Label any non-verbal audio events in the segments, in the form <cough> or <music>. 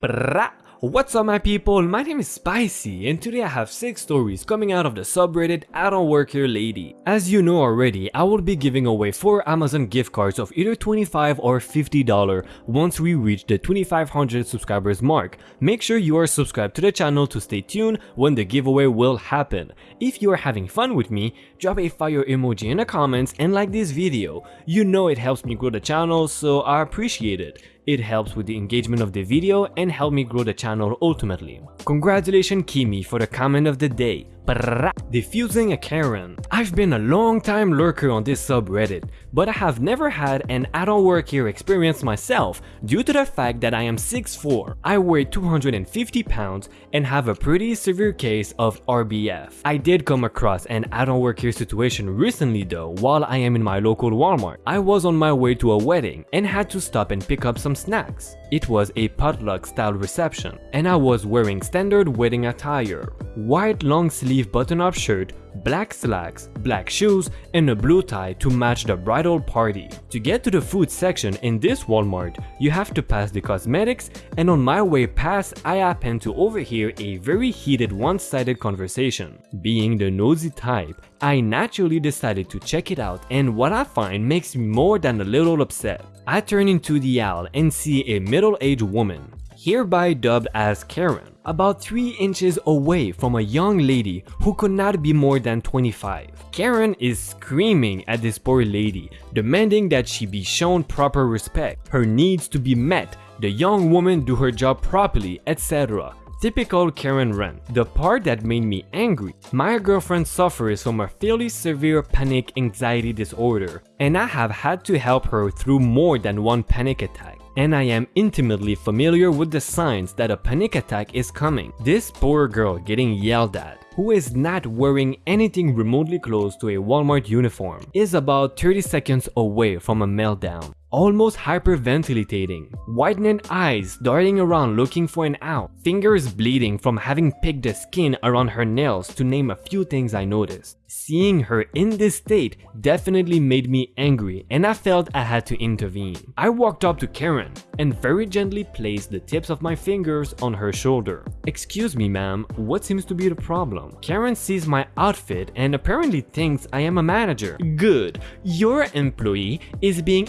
What's up my people, my name is Spicy and today I have 6 stories coming out of the subreddit I don't work here lady. As you know already, I will be giving away 4 Amazon gift cards of either 25 or $50 once we reach the 2500 subscribers mark. Make sure you are subscribed to the channel to stay tuned when the giveaway will happen. If you are having fun with me, drop a fire emoji in the comments and like this video. You know it helps me grow the channel so I appreciate it. It helps with the engagement of the video and help me grow the channel ultimately. Congratulations Kimi for the comment of the day. Defusing a Karen. I've been a long time lurker on this subreddit, but I have never had an don't work here experience myself due to the fact that I am 6'4", I weigh 250 pounds and have a pretty severe case of RBF. I did come across an don't work here situation recently though while I am in my local Walmart. I was on my way to a wedding and had to stop and pick up some snacks. It was a potluck style reception and I was wearing standard wedding attire. White long sleeve button up shirt, black slacks, black shoes, and a blue tie to match the bridal party. To get to the food section in this Walmart, you have to pass the cosmetics and on my way past I happened to overhear a very heated one-sided conversation. Being the nosy type, I naturally decided to check it out and what I find makes me more than a little upset. I turn into the aisle and see a middle-aged woman, hereby dubbed as Karen, about 3 inches away from a young lady who could not be more than 25. Karen is screaming at this poor lady, demanding that she be shown proper respect, her needs to be met, the young woman do her job properly, etc. Typical Karen rant. The part that made me angry. My girlfriend suffers from a fairly severe panic anxiety disorder and I have had to help her through more than one panic attack and I am intimately familiar with the signs that a panic attack is coming. This poor girl getting yelled at, who is not wearing anything remotely close to a Walmart uniform, is about 30 seconds away from a meltdown almost hyperventilating, widening eyes darting around looking for an out, fingers bleeding from having picked the skin around her nails to name a few things I noticed. Seeing her in this state definitely made me angry and I felt I had to intervene. I walked up to Karen and very gently placed the tips of my fingers on her shoulder. Excuse me ma'am, what seems to be the problem? Karen sees my outfit and apparently thinks I am a manager. Good, your employee is being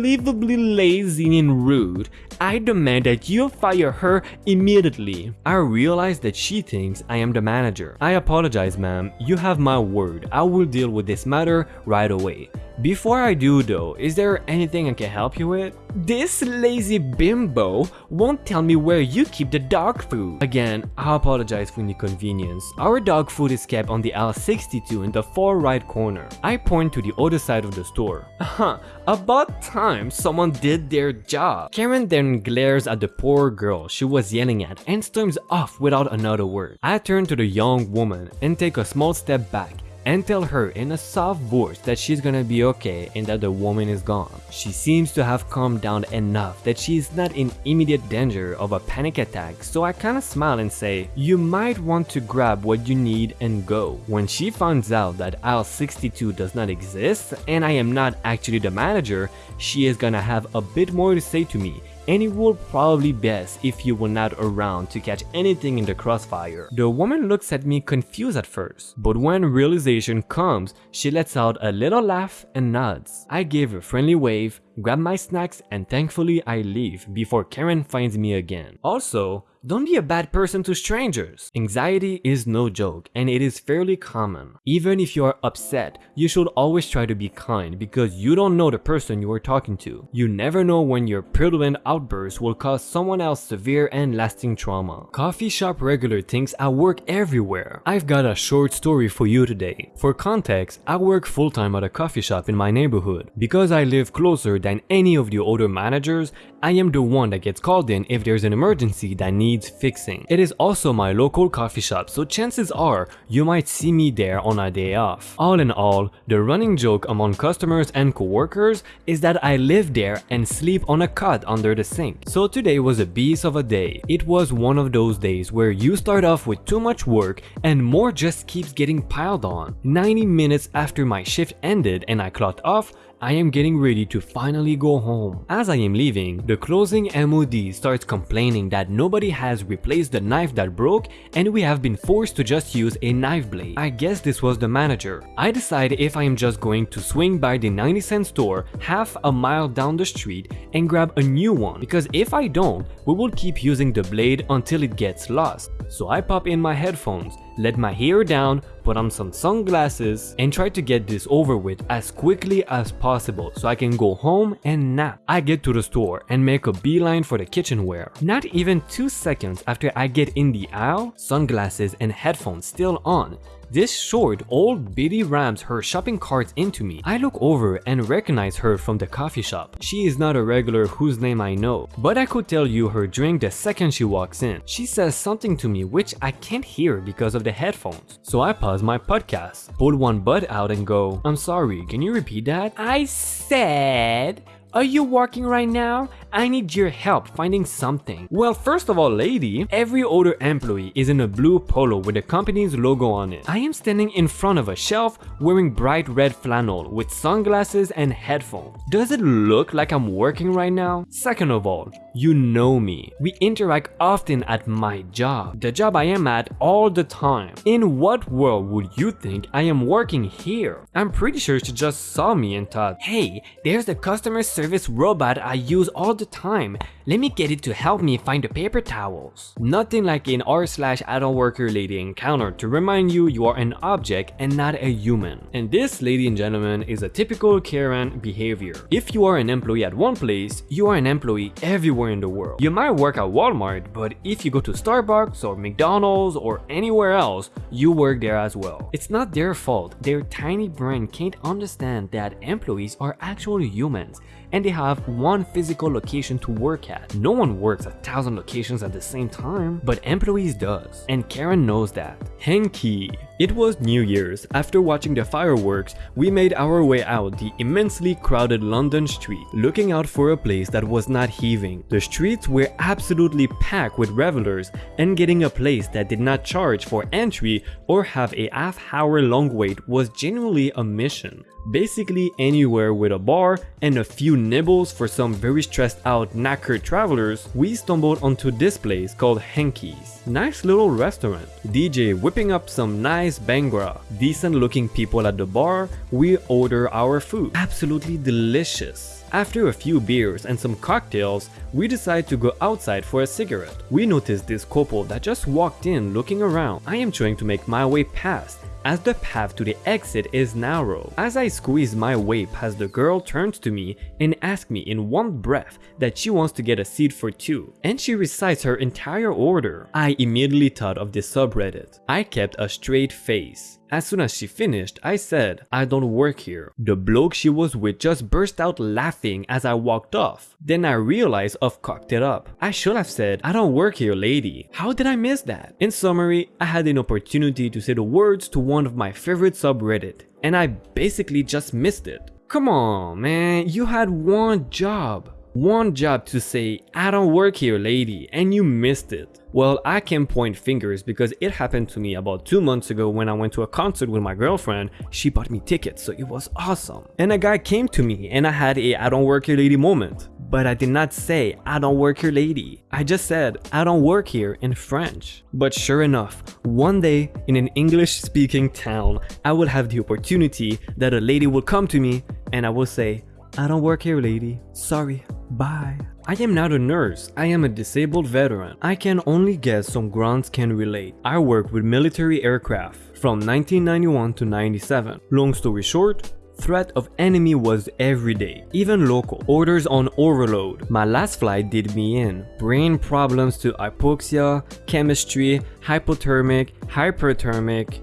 unbelievably lazy and rude. I demand that you fire her immediately. I realize that she thinks I am the manager. I apologize ma'am, you have my word I will deal with this matter right away. Before I do though, is there anything I can help you with? This lazy bimbo won't tell me where you keep the dog food. Again, I apologize for the inconvenience. Our dog food is kept on the L62 in the far right corner. I point to the other side of the store. Huh, about time someone did their job. Karen then glares at the poor girl she was yelling at and storms off without another word. I turn to the young woman and take a small step back and tell her in a soft voice that she's gonna be okay and that the woman is gone. She seems to have calmed down enough that she is not in immediate danger of a panic attack so I kinda smile and say, you might want to grab what you need and go. When she finds out that aisle 62 does not exist and I am not actually the manager, she is gonna have a bit more to say to me and it will probably best if you were not around to catch anything in the crossfire. The woman looks at me confused at first, but when realization comes, she lets out a little laugh and nods. I give her a friendly wave, grab my snacks and thankfully I leave before Karen finds me again. Also, don't be a bad person to strangers. Anxiety is no joke and it is fairly common. Even if you are upset, you should always try to be kind because you don't know the person you are talking to. You never know when your purulent outburst will cause someone else severe and lasting trauma. Coffee shop regular thinks I work everywhere. I've got a short story for you today. For context, I work full-time at a coffee shop in my neighborhood. Because I live closer than any of the other managers, I am the one that gets called in if there's an emergency that needs needs fixing. It is also my local coffee shop so chances are you might see me there on a day off. All in all, the running joke among customers and co-workers is that I live there and sleep on a cot under the sink. So today was a beast of a day. It was one of those days where you start off with too much work and more just keeps getting piled on. 90 minutes after my shift ended and I clocked off, I am getting ready to finally go home. As I am leaving, the closing MOD starts complaining that nobody has replaced the knife that broke and we have been forced to just use a knife blade. I guess this was the manager. I decide if I am just going to swing by the 90 cent store half a mile down the street and grab a new one because if I don't, we will keep using the blade until it gets lost. So I pop in my headphones, let my hair down, put on some sunglasses and try to get this over with as quickly as possible so I can go home and nap. I get to the store and make a beeline for the kitchenware. Not even 2 seconds after I get in the aisle, sunglasses and headphones still on, this short old biddy rams her shopping cart into me. I look over and recognize her from the coffee shop. She is not a regular whose name I know, but I could tell you her drink the second she walks in. She says something to me which I can't hear because of the headphones. So I pause my podcast, pull one bud out and go, I'm sorry, can you repeat that? I said, are you working right now? I need your help finding something. Well, first of all, lady, every other employee is in a blue polo with the company's logo on it. I am standing in front of a shelf wearing bright red flannel with sunglasses and headphones. Does it look like I'm working right now? Second of all, you know me. We interact often at my job, the job I am at all the time. In what world would you think I am working here? I'm pretty sure she just saw me and thought, hey, there's the customer service robot I use all the time. Let me get it to help me find the paper towels. Nothing like an r slash I don't work here lady encounter to remind you you are an object and not a human. And this, lady and gentlemen, is a typical Karen behavior. If you are an employee at one place, you are an employee everywhere in the world. You might work at Walmart, but if you go to Starbucks or McDonald's or anywhere else, you work there as well. It's not their fault. Their tiny brain can't understand that employees are actually humans and they have one physical location to work at. No one works at thousand locations at the same time, but employees does, and Karen knows that. Henki. It was New Year's. After watching the fireworks, we made our way out the immensely crowded London street, looking out for a place that was not heaving. The streets were absolutely packed with revelers, and getting a place that did not charge for entry or have a half hour long wait was genuinely a mission. Basically anywhere with a bar and a few nibbles for some very stressed out knackered travelers, we stumbled onto this place called Henki's. Nice little restaurant. DJ whipping up some nice bhangra. Decent looking people at the bar, we order our food. Absolutely delicious. After a few beers and some cocktails, we decide to go outside for a cigarette. We notice this couple that just walked in looking around. I am trying to make my way past as the path to the exit is narrow. As I squeeze my way past the girl turns to me and asks me in one breath that she wants to get a seat for two, and she recites her entire order. I immediately thought of the subreddit. I kept a straight face. As soon as she finished, I said, I don't work here. The bloke she was with just burst out laughing as I walked off. Then I realized I've cocked it up. I should have said, I don't work here lady. How did I miss that? In summary, I had an opportunity to say the words to one of my favorite subreddit, and I basically just missed it. Come on man, you had one job. One job to say, I don't work here lady, and you missed it. Well, I can point fingers because it happened to me about two months ago when I went to a concert with my girlfriend. She bought me tickets, so it was awesome. And a guy came to me and I had a I don't work here lady moment. But I did not say I don't work here lady. I just said I don't work here in French. But sure enough, one day in an English speaking town, I will have the opportunity that a lady will come to me and I will say, I don't work here lady, sorry, bye. I am not a nurse, I am a disabled veteran. I can only guess some grunts can relate. I worked with military aircraft from 1991 to 97. Long story short, threat of enemy was every day, even local. Orders on overload. My last flight did me in. Brain problems to hypoxia, chemistry, hypothermic, hyperthermic.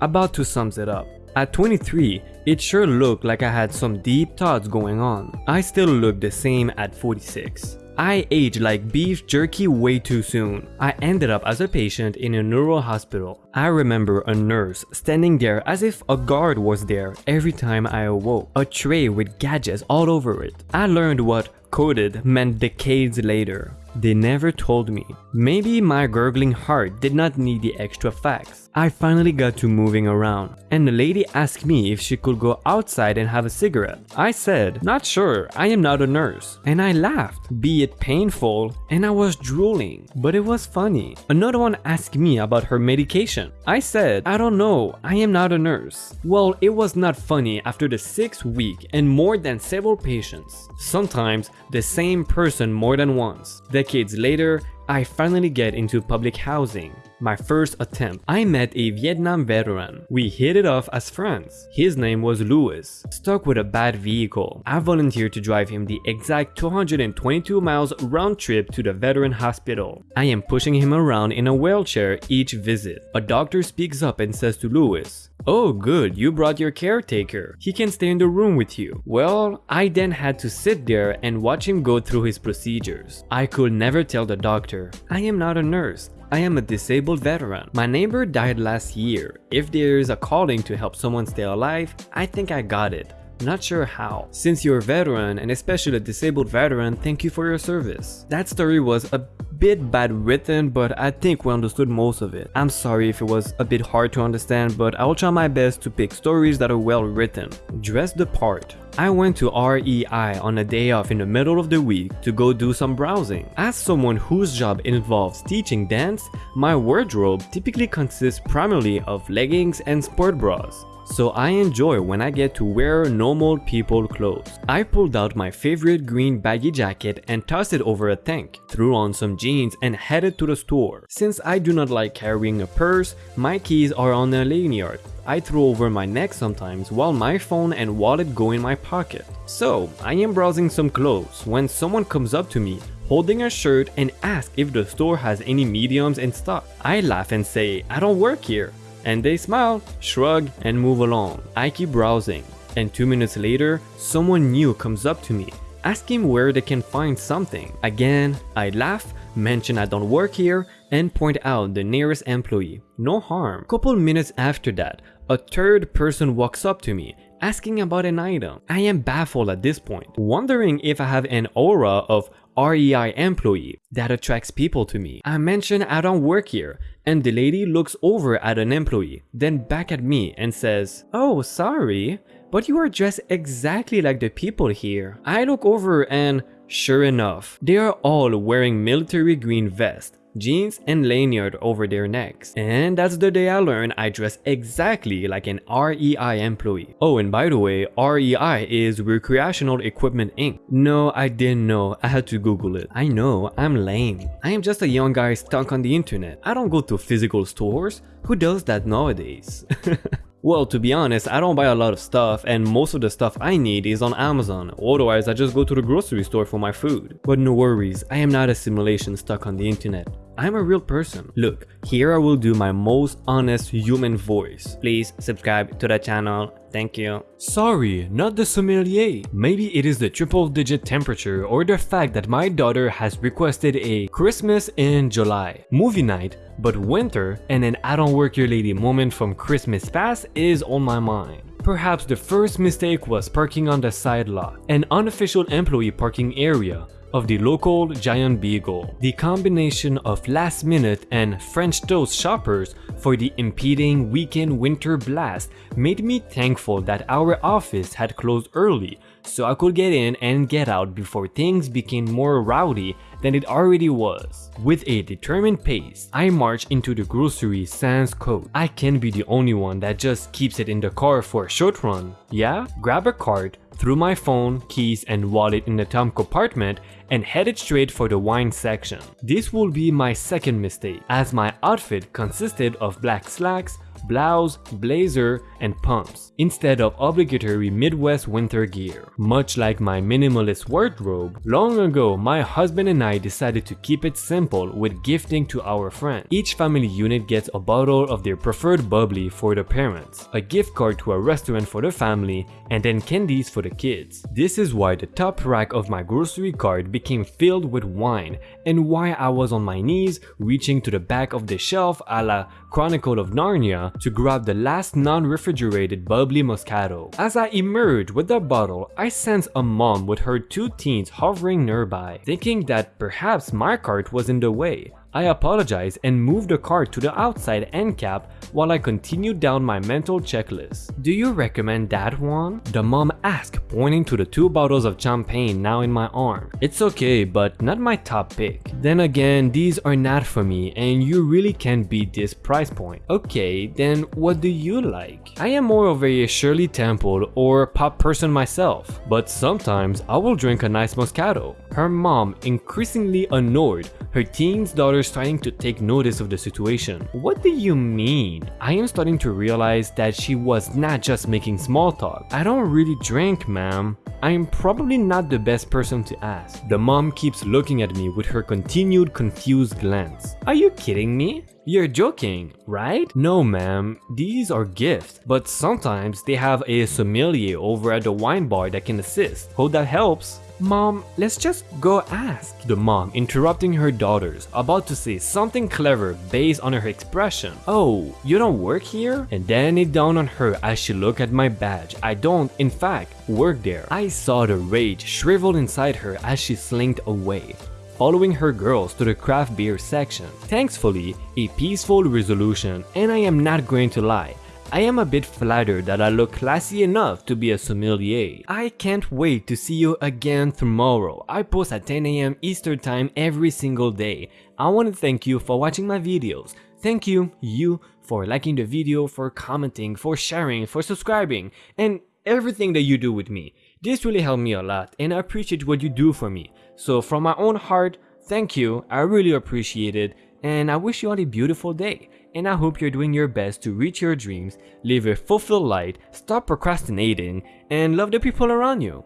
About to sums it up. At 23, it sure looked like I had some deep thoughts going on. I still look the same at 46. I aged like beef jerky way too soon. I ended up as a patient in a neuro hospital. I remember a nurse standing there as if a guard was there every time I awoke. A tray with gadgets all over it. I learned what coded meant decades later. They never told me. Maybe my gurgling heart did not need the extra facts. I finally got to moving around, and the lady asked me if she could go outside and have a cigarette. I said, not sure, I am not a nurse. And I laughed, be it painful, and I was drooling, but it was funny. Another one asked me about her medication. I said, I don't know, I am not a nurse. Well, it was not funny after the sixth week and more than several patients. Sometimes the same person more than once. Decades later, I finally get into public housing. My first attempt. I met a Vietnam veteran. We hit it off as friends. His name was Louis. Stuck with a bad vehicle. I volunteered to drive him the exact 222 miles round trip to the veteran hospital. I am pushing him around in a wheelchair each visit. A doctor speaks up and says to Louis, Oh good, you brought your caretaker. He can stay in the room with you. Well, I then had to sit there and watch him go through his procedures. I could never tell the doctor, I am not a nurse. I am a disabled veteran. My neighbor died last year. If there is a calling to help someone stay alive, I think I got it. Not sure how. Since you're a veteran, and especially a disabled veteran, thank you for your service. That story was a bit bad written, but I think we understood most of it. I'm sorry if it was a bit hard to understand, but I will try my best to pick stories that are well written. Dress the part. I went to REI on a day off in the middle of the week to go do some browsing. As someone whose job involves teaching dance, my wardrobe typically consists primarily of leggings and sport bras so I enjoy when I get to wear normal people clothes. I pulled out my favorite green baggy jacket and tossed it over a tank, threw on some jeans and headed to the store. Since I do not like carrying a purse, my keys are on a lanyard. I throw over my neck sometimes while my phone and wallet go in my pocket. So, I am browsing some clothes when someone comes up to me holding a shirt and asks if the store has any mediums in stock. I laugh and say, I don't work here and they smile, shrug, and move along. I keep browsing, and two minutes later, someone new comes up to me, asking where they can find something. Again, I laugh, mention I don't work here, and point out the nearest employee. No harm. Couple minutes after that, a third person walks up to me asking about an item. I am baffled at this point, wondering if I have an aura of REI employee that attracts people to me. I mention I don't work here and the lady looks over at an employee, then back at me and says, Oh, sorry, but you are dressed exactly like the people here. I look over and sure enough, they are all wearing military green vests jeans and lanyard over their necks. And that's the day I learned I dress exactly like an REI employee. Oh, and by the way, REI is Recreational Equipment Inc. No, I didn't know. I had to Google it. I know, I'm lame. I am just a young guy stuck on the internet. I don't go to physical stores. Who does that nowadays? <laughs> Well, to be honest, I don't buy a lot of stuff and most of the stuff I need is on Amazon, otherwise I just go to the grocery store for my food. But no worries, I am not a simulation stuck on the internet. I'm a real person. Look, here I will do my most honest human voice. Please subscribe to the channel. Thank you. Sorry, not the sommelier. Maybe it is the triple digit temperature or the fact that my daughter has requested a Christmas in July movie night, but winter and an I don't work your lady moment from Christmas past is on my mind. Perhaps the first mistake was parking on the side lot, an unofficial employee parking area of the local Giant Eagle. The combination of last minute and French toast shoppers for the impeding weekend winter blast made me thankful that our office had closed early so I could get in and get out before things became more rowdy than it already was. With a determined pace, I march into the grocery sans coat. I can't be the only one that just keeps it in the car for a short run. Yeah? Grab a cart, threw my phone, keys and wallet in the top compartment and headed straight for the wine section. This will be my second mistake, as my outfit consisted of black slacks, blouse, blazer, and pumps, instead of obligatory Midwest winter gear. Much like my minimalist wardrobe, long ago my husband and I decided to keep it simple with gifting to our friends. Each family unit gets a bottle of their preferred bubbly for the parents, a gift card to a restaurant for the family, and then candies for the kids. This is why the top rack of my grocery cart became filled with wine and why I was on my knees reaching to the back of the shelf a la Chronicle of Narnia to grab the last non-refrigerated bubbly Moscato. As I emerge with the bottle, I sense a mom with her two teens hovering nearby. Thinking that perhaps my cart was in the way, I apologized and moved the cart to the outside end cap while I continued down my mental checklist. Do you recommend that one? The mom asked pointing to the two bottles of champagne now in my arm. It's okay but not my top pick. Then again these are not for me and you really can't beat this price point. Okay then what do you like? I am more of a Shirley Temple or pop person myself but sometimes I will drink a nice Moscato. Her mom increasingly annoyed her teen's daughter starting to take notice of the situation. What do you mean? I am starting to realize that she was not just making small talk. I don't really drink, ma'am. I'm probably not the best person to ask. The mom keeps looking at me with her continued confused glance. Are you kidding me? You're joking, right? No ma'am, these are gifts, but sometimes they have a sommelier over at the wine bar that can assist. Hope that helps. Mom, let's just go ask. The mom interrupting her daughters, about to say something clever based on her expression. Oh, you don't work here? And then it dawned on her as she looked at my badge. I don't, in fact, work there. I saw the rage shrivel inside her as she slinked away following her girls to the craft beer section. Thankfully, a peaceful resolution and I am not going to lie, I am a bit flattered that I look classy enough to be a sommelier. I can't wait to see you again tomorrow. I post at 10am Eastern time every single day. I want to thank you for watching my videos. Thank you, you, for liking the video, for commenting, for sharing, for subscribing, and everything that you do with me. This really helped me a lot and I appreciate what you do for me. So from my own heart, thank you, I really appreciate it and I wish you all a beautiful day and I hope you're doing your best to reach your dreams, live a fulfilled life, stop procrastinating, and love the people around you.